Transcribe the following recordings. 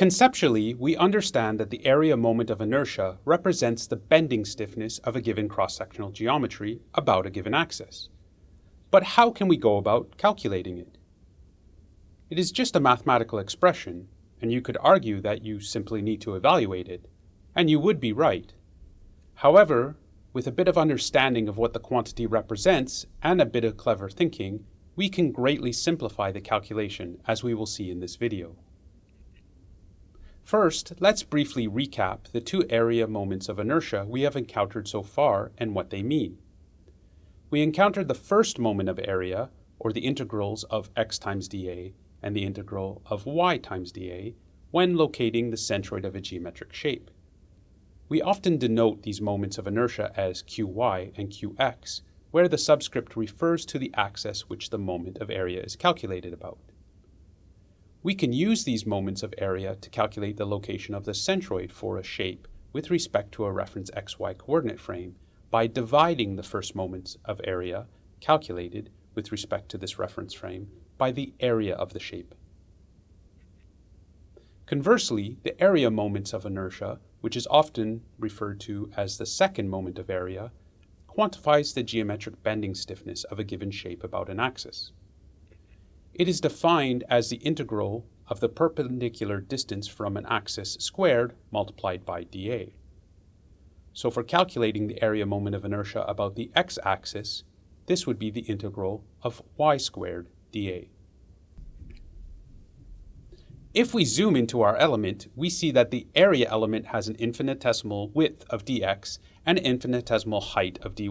Conceptually, we understand that the area moment of inertia represents the bending stiffness of a given cross-sectional geometry about a given axis. But how can we go about calculating it? It is just a mathematical expression, and you could argue that you simply need to evaluate it, and you would be right. However, with a bit of understanding of what the quantity represents and a bit of clever thinking, we can greatly simplify the calculation as we will see in this video. First, let's briefly recap the two area moments of inertia we have encountered so far and what they mean. We encountered the first moment of area, or the integrals of x times dA and the integral of y times dA, when locating the centroid of a geometric shape. We often denote these moments of inertia as qy and qx, where the subscript refers to the axis which the moment of area is calculated about. We can use these moments of area to calculate the location of the centroid for a shape with respect to a reference xy coordinate frame by dividing the first moments of area calculated with respect to this reference frame by the area of the shape. Conversely, the area moments of inertia, which is often referred to as the second moment of area, quantifies the geometric bending stiffness of a given shape about an axis. It is defined as the integral of the perpendicular distance from an axis squared multiplied by dA. So for calculating the area moment of inertia about the x-axis, this would be the integral of y squared dA. If we zoom into our element, we see that the area element has an infinitesimal width of dx and an infinitesimal height of dy.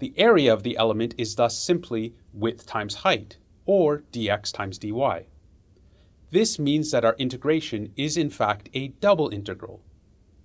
The area of the element is thus simply width times height, or dx times dy. This means that our integration is in fact a double integral.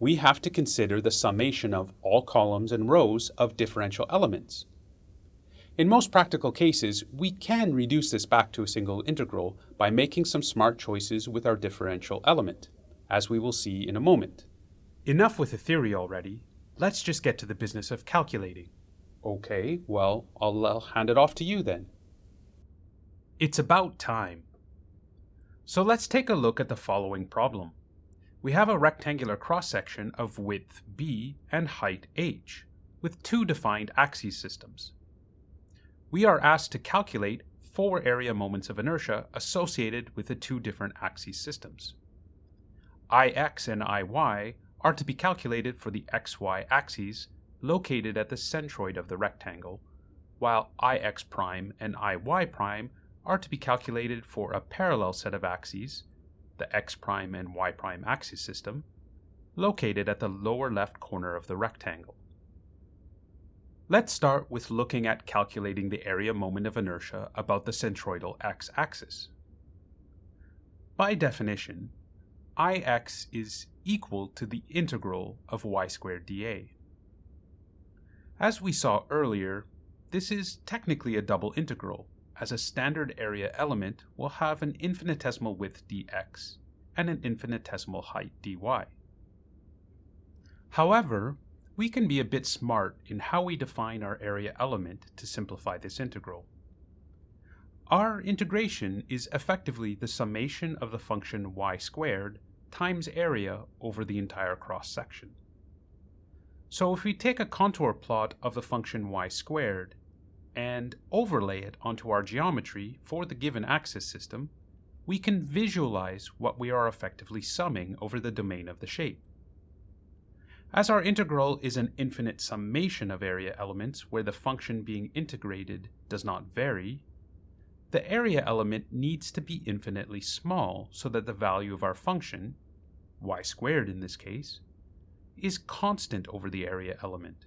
We have to consider the summation of all columns and rows of differential elements. In most practical cases, we can reduce this back to a single integral by making some smart choices with our differential element, as we will see in a moment. Enough with the theory already. Let's just get to the business of calculating. Okay, well, I'll, I'll hand it off to you then. It's about time. So let's take a look at the following problem. We have a rectangular cross-section of width b and height h, with two defined axis systems. We are asked to calculate four area moments of inertia associated with the two different axis systems. Ix and Iy are to be calculated for the xy axes located at the centroid of the rectangle, while Ix prime and Iy prime are to be calculated for a parallel set of axes, the x prime and y prime axis system, located at the lower left corner of the rectangle. Let's start with looking at calculating the area moment of inertia about the centroidal x-axis. By definition, Ix is equal to the integral of y squared dA. As we saw earlier, this is technically a double integral, as a standard area element will have an infinitesimal width dx and an infinitesimal height dy. However, we can be a bit smart in how we define our area element to simplify this integral. Our integration is effectively the summation of the function y squared times area over the entire cross-section. So if we take a contour plot of the function y squared and overlay it onto our geometry for the given axis system, we can visualize what we are effectively summing over the domain of the shape. As our integral is an infinite summation of area elements where the function being integrated does not vary, the area element needs to be infinitely small so that the value of our function, y squared in this case, is constant over the area element.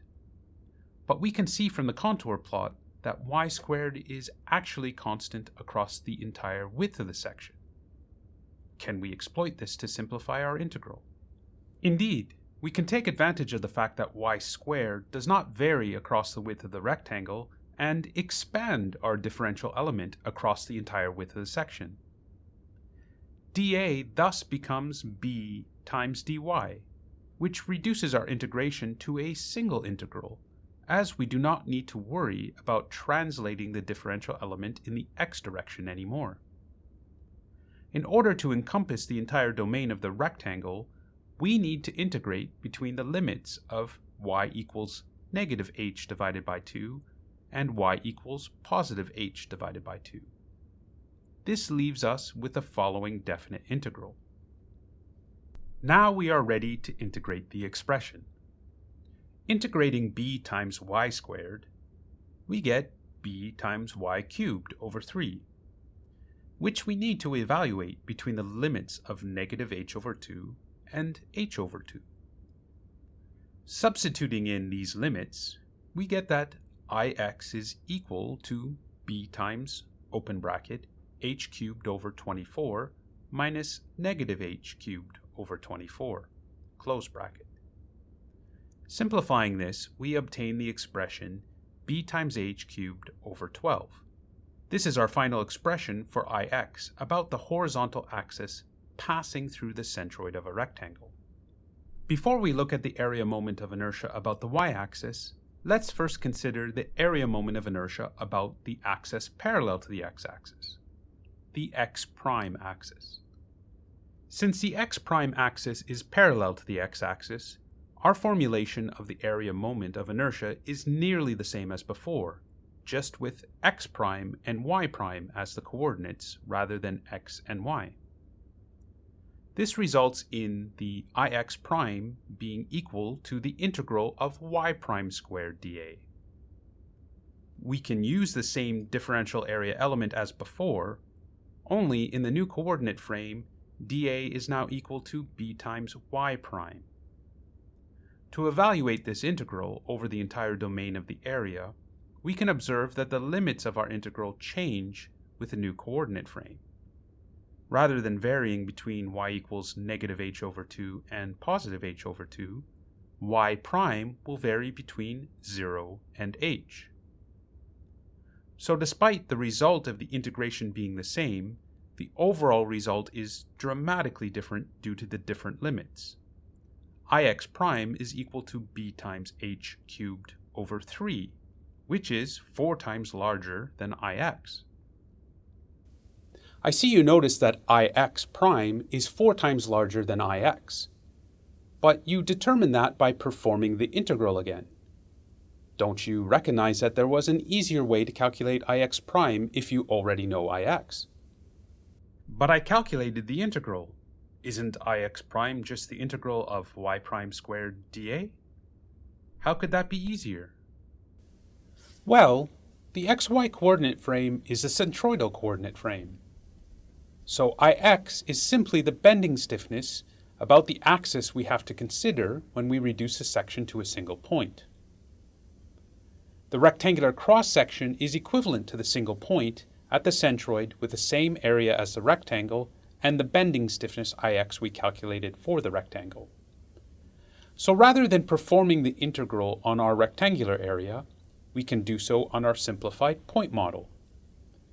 But we can see from the contour plot that y squared is actually constant across the entire width of the section. Can we exploit this to simplify our integral? Indeed, we can take advantage of the fact that y squared does not vary across the width of the rectangle and expand our differential element across the entire width of the section. dA thus becomes b times dy, which reduces our integration to a single integral as we do not need to worry about translating the differential element in the x direction anymore. in order to encompass the entire domain of the rectangle, we need to integrate between the limits of y equals negative h divided by 2 and y equals positive h divided by 2. This leaves us with the following definite integral. Now we are ready to integrate the expression. Integrating b times y squared, we get b times y cubed over 3, which we need to evaluate between the limits of negative h over 2 and h over 2. Substituting in these limits, we get that ix is equal to b times, open bracket, h cubed over 24 minus negative h cubed over 24, close bracket. Simplifying this, we obtain the expression b times h cubed over 12. This is our final expression for Ix about the horizontal axis passing through the centroid of a rectangle. Before we look at the area moment of inertia about the y-axis, let's first consider the area moment of inertia about the axis parallel to the x-axis, the x-prime axis. Since the x-prime axis is parallel to the x-axis, our formulation of the area moment of inertia is nearly the same as before, just with x prime and y prime as the coordinates rather than x and y. This results in the ix prime being equal to the integral of y prime squared dA. We can use the same differential area element as before, only in the new coordinate frame, dA is now equal to b times y prime. To evaluate this integral over the entire domain of the area, we can observe that the limits of our integral change with the new coordinate frame. Rather than varying between y equals negative h over 2 and positive h over 2, y prime will vary between 0 and h. So despite the result of the integration being the same, the overall result is dramatically different due to the different limits. Ix prime is equal to b times h cubed over 3 which is 4 times larger than ix. I see you notice that ix prime is 4 times larger than ix. But you determine that by performing the integral again. Don't you recognize that there was an easier way to calculate ix prime if you already know ix? But I calculated the integral. Isn't ix prime just the integral of y prime squared dA? How could that be easier? Well, the xy coordinate frame is a centroidal coordinate frame. So Ix is simply the bending stiffness about the axis we have to consider when we reduce a section to a single point. The rectangular cross-section is equivalent to the single point at the centroid with the same area as the rectangle and the bending stiffness Ix we calculated for the rectangle. So rather than performing the integral on our rectangular area, we can do so on our simplified point model.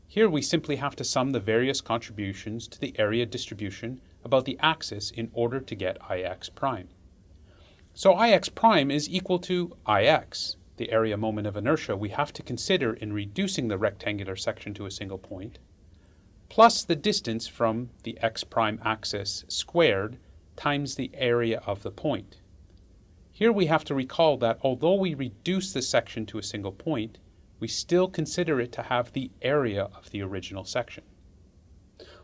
Here we simply have to sum the various contributions to the area distribution about the axis in order to get Ix prime. So Ix prime is equal to Ix, the area moment of inertia we have to consider in reducing the rectangular section to a single point, plus the distance from the x prime axis squared times the area of the point. Here we have to recall that although we reduce the section to a single point, we still consider it to have the area of the original section.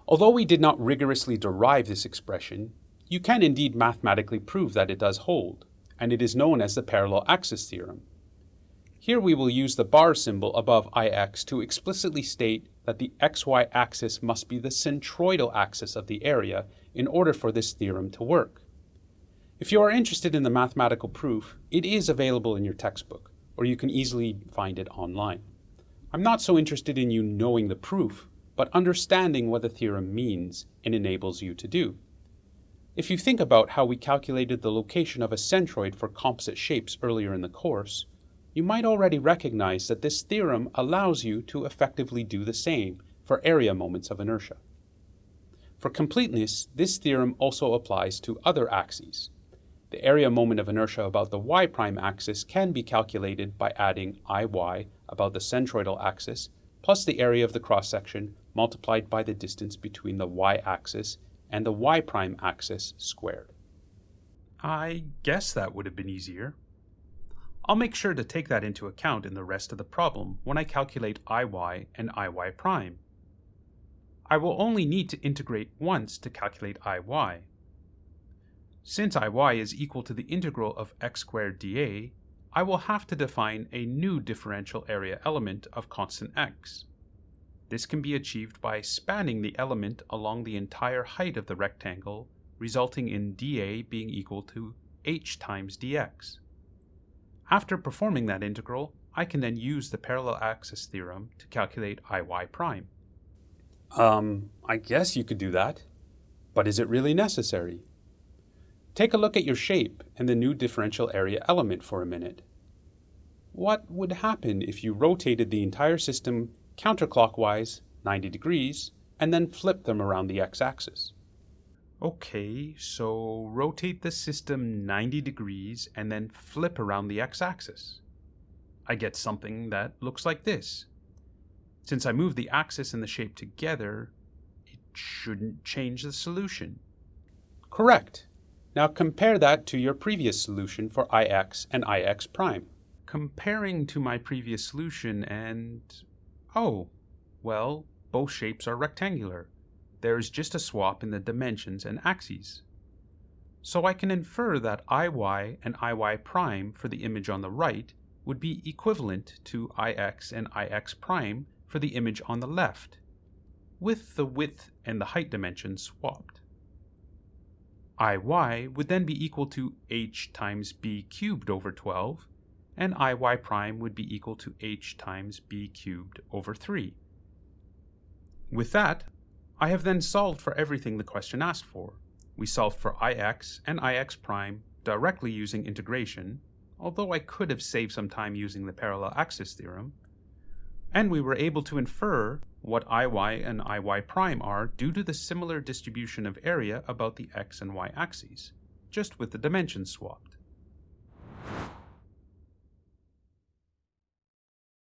Although we did not rigorously derive this expression, you can indeed mathematically prove that it does hold, and it is known as the parallel axis theorem. Here we will use the bar symbol above Ix to explicitly state that the xy axis must be the centroidal axis of the area in order for this theorem to work. If you are interested in the mathematical proof, it is available in your textbook, or you can easily find it online. I'm not so interested in you knowing the proof, but understanding what the theorem means and enables you to do. If you think about how we calculated the location of a centroid for composite shapes earlier in the course, you might already recognize that this theorem allows you to effectively do the same for area moments of inertia. For completeness, this theorem also applies to other axes, the area moment of inertia about the y-prime axis can be calculated by adding iy about the centroidal axis plus the area of the cross-section multiplied by the distance between the y-axis and the y prime axis squared. I guess that would have been easier. I'll make sure to take that into account in the rest of the problem when I calculate iy and iy prime. I will only need to integrate once to calculate iy. Since iy is equal to the integral of x squared dA, I will have to define a new differential area element of constant x. This can be achieved by spanning the element along the entire height of the rectangle, resulting in dA being equal to h times dx. After performing that integral, I can then use the parallel axis theorem to calculate iy prime. Um, I guess you could do that. But is it really necessary? Take a look at your shape and the new differential area element for a minute. What would happen if you rotated the entire system counterclockwise 90 degrees and then flipped them around the x-axis? Okay, so rotate the system 90 degrees and then flip around the x-axis. I get something that looks like this. Since I move the axis and the shape together, it shouldn't change the solution. Correct. Now compare that to your previous solution for ix and ix prime. Comparing to my previous solution and... Oh, well, both shapes are rectangular. There is just a swap in the dimensions and axes. So I can infer that iy and iy prime for the image on the right would be equivalent to ix and ix prime for the image on the left, with the width and the height dimensions swapped iy would then be equal to h times b cubed over 12, and iy prime would be equal to h times b cubed over 3. With that, I have then solved for everything the question asked for. We solved for ix and ix prime directly using integration, although I could have saved some time using the parallel axis theorem, and we were able to infer what iy and iy prime are due to the similar distribution of area about the x and y axes, just with the dimensions swapped.